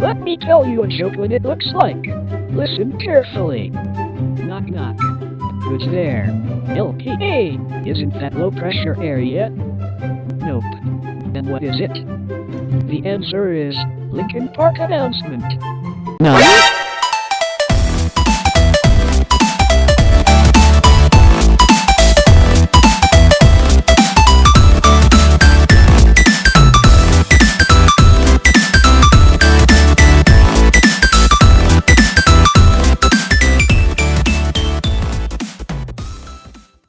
Let me tell you a joke what it looks like. Listen carefully. Knock knock. Who's there? LPA. Isn't that low pressure area? Nope. Then what is it? The answer is Lincoln Park announcement. No.